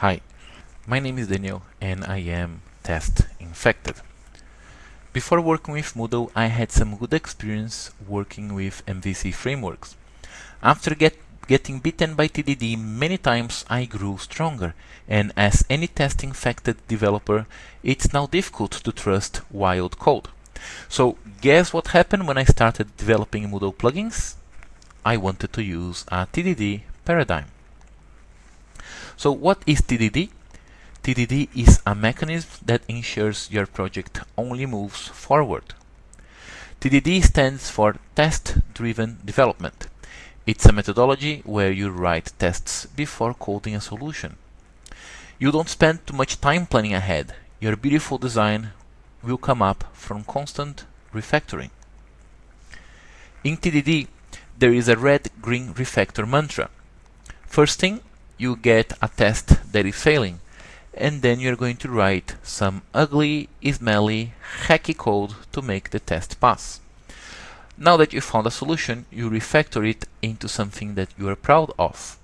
Hi, my name is Daniel and I am test infected. Before working with Moodle, I had some good experience working with MVC frameworks. After get, getting bitten by TDD many times, I grew stronger, and as any test infected developer, it's now difficult to trust wild code. So guess what happened when I started developing Moodle plugins? I wanted to use a TDD paradigm. So what is TDD? TDD is a mechanism that ensures your project only moves forward. TDD stands for Test-Driven Development. It's a methodology where you write tests before coding a solution. You don't spend too much time planning ahead. Your beautiful design will come up from constant refactoring. In TDD, there is a red-green refactor mantra. First thing, you get a test that is failing and then you're going to write some ugly, smelly, hacky code to make the test pass. Now that you found a solution, you refactor it into something that you are proud of.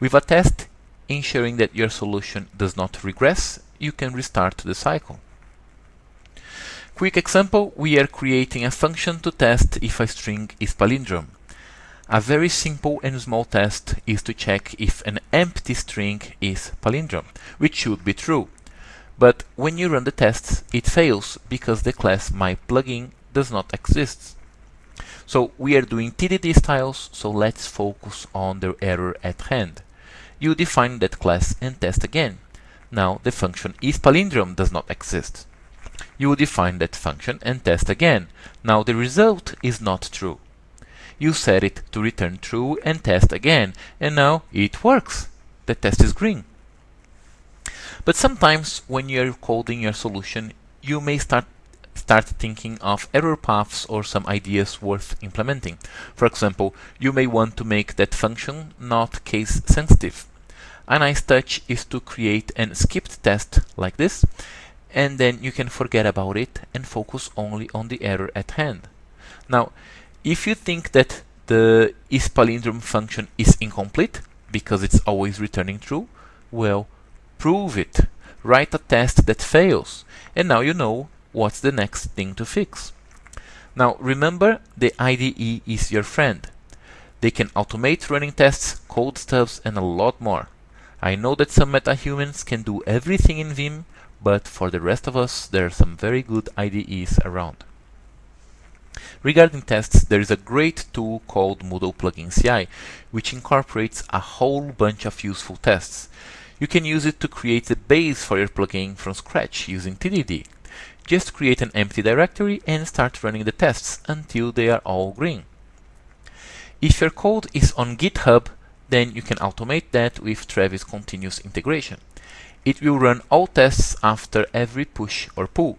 With a test ensuring that your solution does not regress, you can restart the cycle. Quick example, we are creating a function to test if a string is palindrome. A very simple and small test is to check if an empty string is palindrome, which should be true. But when you run the tests, it fails because the class myPlugin does not exist. So we are doing TDD styles, so let's focus on the error at hand. You define that class and test again. Now the function isPalindrome does not exist. You define that function and test again. Now the result is not true you set it to return true and test again, and now it works. The test is green. But sometimes when you're coding your solution, you may start start thinking of error paths or some ideas worth implementing. For example, you may want to make that function not case sensitive. A nice touch is to create an skipped test like this, and then you can forget about it and focus only on the error at hand. Now, if you think that the isPalindrome function is incomplete because it's always returning true, well, prove it. Write a test that fails, and now you know what's the next thing to fix. Now remember, the IDE is your friend. They can automate running tests, code stubs, and a lot more. I know that some MetaHumans can do everything in Vim, but for the rest of us, there are some very good IDEs around. Regarding tests, there is a great tool called Moodle Plugin CI, which incorporates a whole bunch of useful tests. You can use it to create the base for your plugin from scratch using TDD. Just create an empty directory and start running the tests until they are all green. If your code is on GitHub, then you can automate that with Travis continuous integration. It will run all tests after every push or pull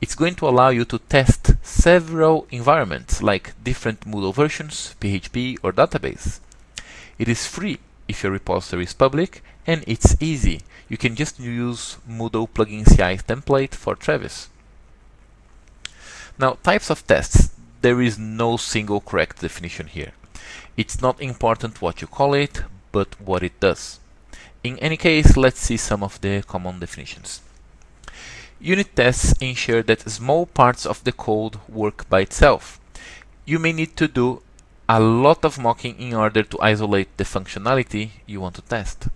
it's going to allow you to test several environments like different Moodle versions, PHP or database. It is free if your repository is public and it's easy. You can just use Moodle plugin CI template for Travis. Now types of tests. There is no single correct definition here. It's not important what you call it, but what it does. In any case, let's see some of the common definitions. Unit tests ensure that small parts of the code work by itself. You may need to do a lot of mocking in order to isolate the functionality you want to test.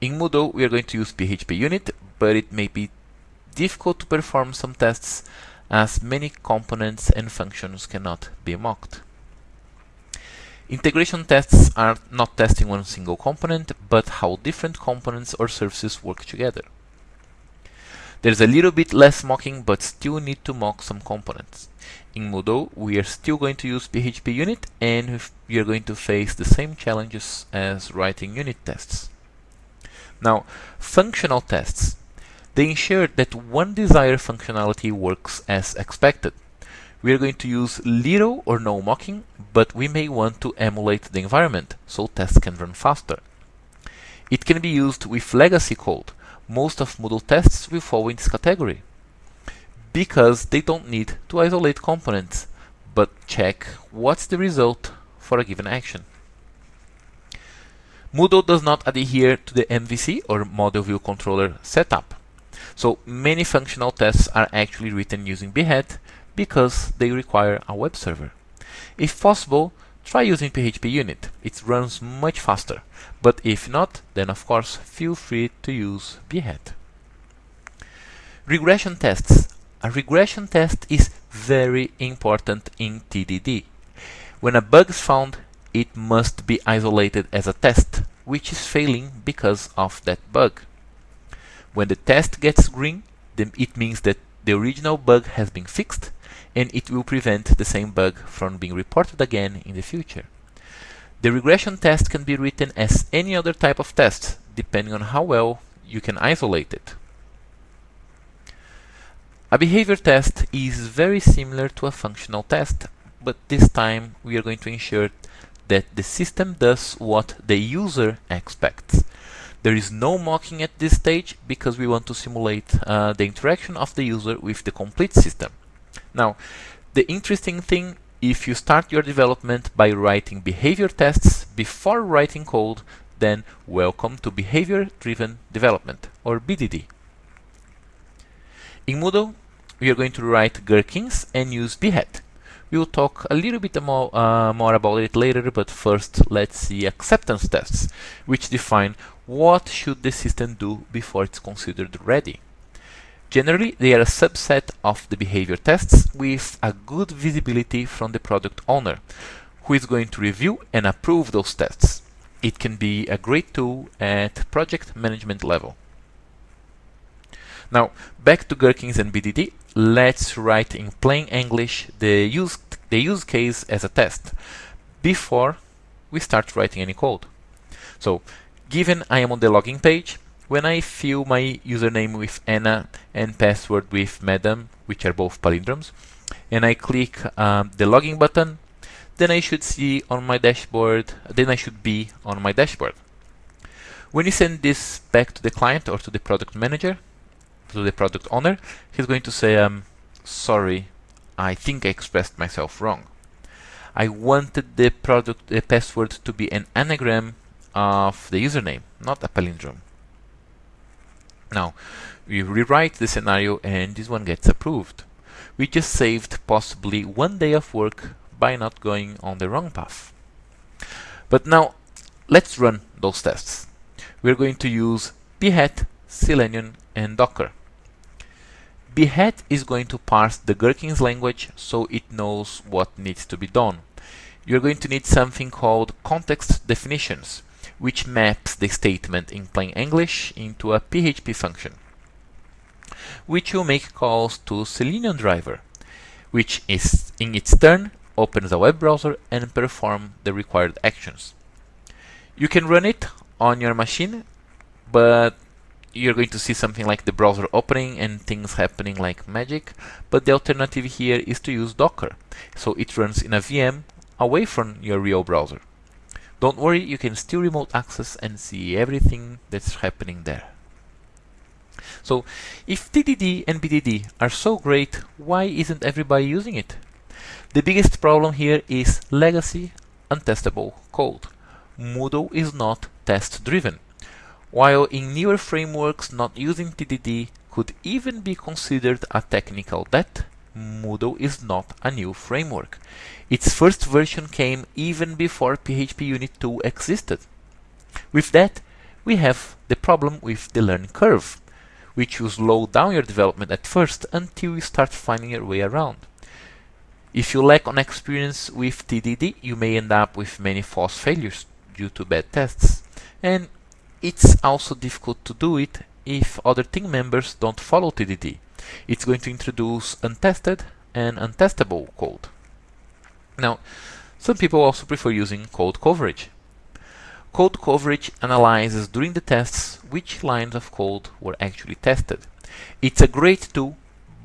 In Moodle, we are going to use PHP unit, but it may be difficult to perform some tests as many components and functions cannot be mocked. Integration tests are not testing one single component, but how different components or services work together. There's a little bit less mocking, but still need to mock some components. In Moodle, we are still going to use PHP unit, and we are going to face the same challenges as writing unit tests. Now, functional tests. They ensure that one desired functionality works as expected. We are going to use little or no mocking, but we may want to emulate the environment, so tests can run faster. It can be used with legacy code, most of Moodle tests will fall in this category because they don't need to isolate components, but check what's the result for a given action. Moodle does not adhere to the MVC or Model View Controller setup. So many functional tests are actually written using Behat because they require a web server. If possible, try using PHP Unit. It runs much faster. But if not, then of course feel free to use Behat. Regression tests. A regression test is very important in TDD. When a bug is found, it must be isolated as a test, which is failing because of that bug. When the test gets green, then it means that the original bug has been fixed and it will prevent the same bug from being reported again in the future. The regression test can be written as any other type of test, depending on how well you can isolate it. A behavior test is very similar to a functional test, but this time we are going to ensure that the system does what the user expects. There is no mocking at this stage because we want to simulate uh, the interaction of the user with the complete system. Now, the interesting thing, if you start your development by writing behavior tests before writing code, then welcome to Behavior-Driven Development, or BDD. In Moodle, we are going to write gherkins and use behat. We'll talk a little bit more, uh, more about it later, but first let's see acceptance tests, which define what should the system do before it's considered ready. Generally, they are a subset of the behavior tests with a good visibility from the product owner, who is going to review and approve those tests. It can be a great tool at project management level. Now, back to Gherkins and BDD, let's write in plain English the use, the use case as a test before we start writing any code. So, given I am on the login page, when I fill my username with Anna and password with Madam, which are both palindromes, and I click um, the login button, then I should see on my dashboard, then I should be on my dashboard. When you send this back to the client or to the product manager, to the product owner, he's going to say, um, sorry, I think I expressed myself wrong. I wanted the product the password to be an anagram of the username, not a palindrome. Now, we rewrite the scenario and this one gets approved. We just saved possibly one day of work by not going on the wrong path. But now, let's run those tests. We're going to use Behat, Selenium, and Docker. Behat is going to parse the Gherkins language so it knows what needs to be done. You're going to need something called context definitions, which maps the statement in plain English into a PHP function, which will make calls to Selenium driver, which is in its turn opens a web browser and perform the required actions. You can run it on your machine, but you're going to see something like the browser opening and things happening like magic, but the alternative here is to use Docker, so it runs in a VM away from your real browser. Don't worry, you can still remote access and see everything that's happening there. So, if TDD and BDD are so great, why isn't everybody using it? The biggest problem here is legacy untestable code. Moodle is not test-driven, while in newer frameworks not using TDD could even be considered a technical debt, Moodle is not a new framework. Its first version came even before PHP Unit 2 existed. With that, we have the problem with the learning curve, which will slow down your development at first until you start finding your way around. If you lack on experience with TDD, you may end up with many false failures due to bad tests. And it's also difficult to do it if other team members don't follow TDD it's going to introduce untested and untestable code. Now, some people also prefer using code coverage. Code coverage analyzes during the tests which lines of code were actually tested. It's a great tool,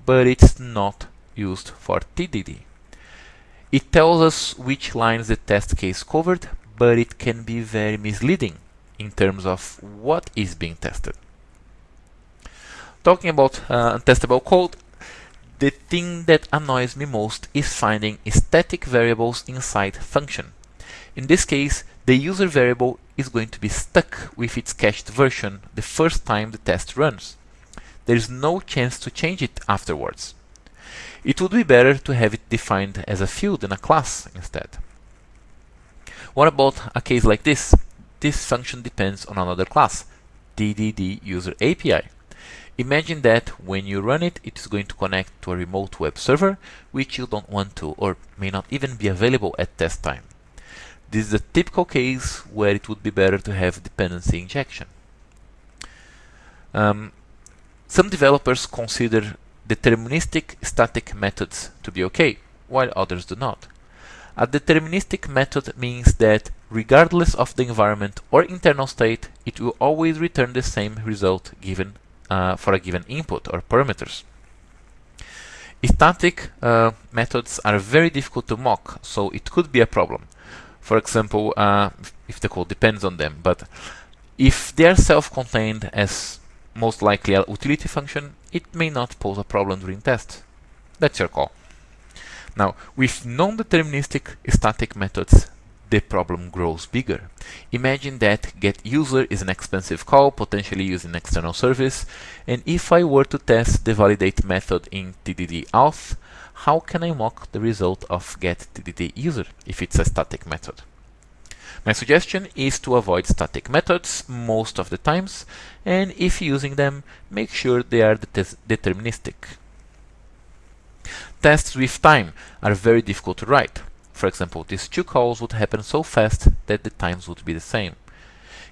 but it's not used for TDD. It tells us which lines the test case covered, but it can be very misleading in terms of what is being tested. Talking about uh, untestable code, the thing that annoys me most is finding static variables inside function. In this case, the user variable is going to be stuck with its cached version the first time the test runs. There is no chance to change it afterwards. It would be better to have it defined as a field in a class instead. What about a case like this? This function depends on another class, TDD user API. Imagine that when you run it, it is going to connect to a remote web server, which you don't want to or may not even be available at test time. This is a typical case where it would be better to have dependency injection. Um, some developers consider deterministic static methods to be okay, while others do not. A deterministic method means that regardless of the environment or internal state, it will always return the same result given uh, for a given input or parameters. Static uh, methods are very difficult to mock, so it could be a problem. For example, uh, if the code depends on them, but if they are self-contained as most likely a utility function, it may not pose a problem during test. That's your call. Now, with non-deterministic static methods, the problem grows bigger. Imagine that getUser is an expensive call, potentially using external service, and if I were to test the validate method in TDD auth, how can I mock the result of getTDDuser if it's a static method? My suggestion is to avoid static methods most of the times, and if using them, make sure they are det deterministic. Tests with time are very difficult to write. For example, these two calls would happen so fast that the times would be the same.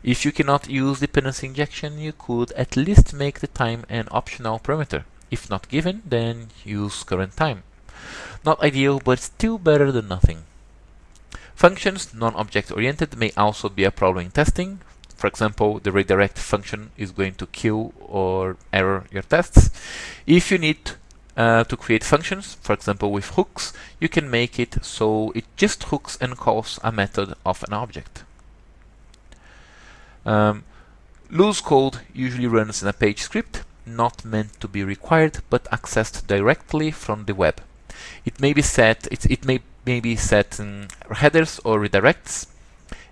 If you cannot use dependency injection, you could at least make the time an optional parameter. If not given, then use current time. Not ideal, but still better than nothing. Functions, non-object oriented, may also be a problem in testing. For example, the redirect function is going to kill or error your tests. If you need uh, to create functions, for example with hooks, you can make it so it just hooks and calls a method of an object. Um, loose code usually runs in a page script, not meant to be required, but accessed directly from the web. It may be set, it, it may maybe set um, headers or redirects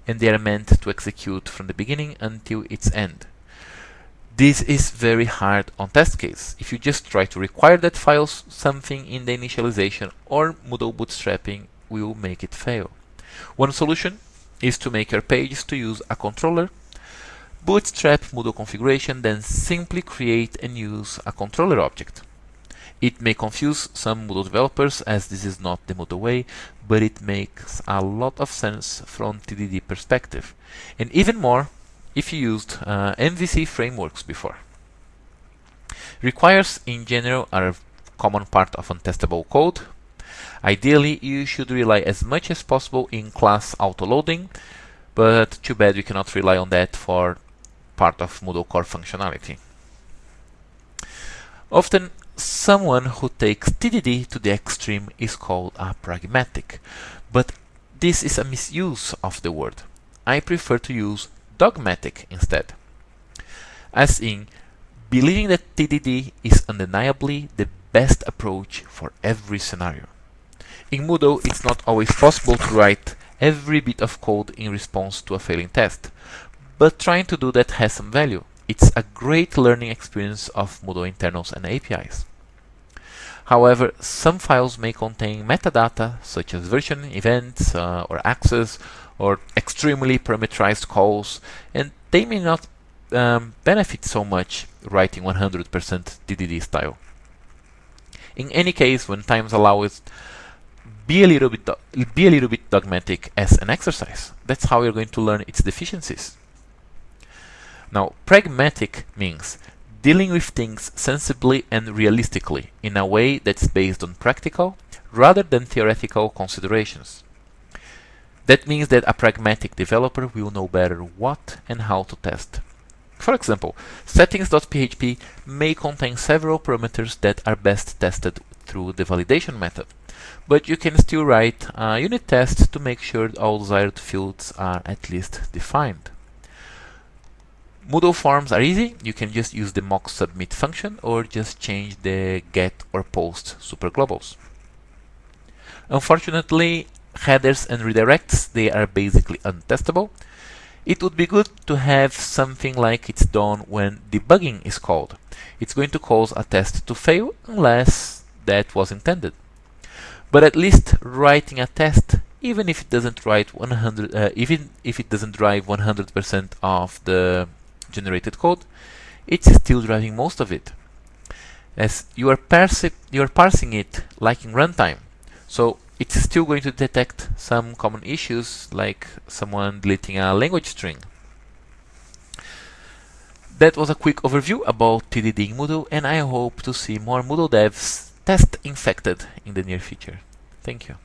and they are meant to execute from the beginning until its end. This is very hard on test case. If you just try to require that files something in the initialization or Moodle bootstrapping will make it fail. One solution is to make your pages to use a controller, bootstrap Moodle configuration, then simply create and use a controller object. It may confuse some Moodle developers as this is not the Moodle way, but it makes a lot of sense from TDD perspective. And even more if you used uh, MVC frameworks before. Requires in general are a common part of untestable code. Ideally, you should rely as much as possible in class autoloading, but too bad we cannot rely on that for part of Moodle core functionality. Often someone who takes TDD to the extreme is called a pragmatic, but this is a misuse of the word. I prefer to use dogmatic instead, as in believing that TDD is undeniably the best approach for every scenario. In Moodle, it's not always possible to write every bit of code in response to a failing test, but trying to do that has some value. It's a great learning experience of Moodle internals and APIs. However, some files may contain metadata such as version, events, uh, or access, or extremely parameterized calls, and they may not um, benefit so much writing 100% TDD style. In any case, when times allow it, be a little bit be a little bit dogmatic as an exercise. That's how you're going to learn its deficiencies. Now, pragmatic means dealing with things sensibly and realistically in a way that's based on practical rather than theoretical considerations. That means that a pragmatic developer will know better what and how to test. For example, settings.php may contain several parameters that are best tested through the validation method, but you can still write a unit test to make sure all desired fields are at least defined. Moodle forms are easy. You can just use the mock submit function or just change the get or post superglobals. Unfortunately, headers and redirects, they are basically untestable. It would be good to have something like it's done when debugging is called. It's going to cause a test to fail unless that was intended. But at least writing a test, even if it doesn't write 100, uh, even if it doesn't drive 100% of the generated code, it's still driving most of it. As you are, you are parsing it like in runtime, so it's still going to detect some common issues like someone deleting a language string. That was a quick overview about TDD in Moodle and I hope to see more Moodle devs test infected in the near future. Thank you.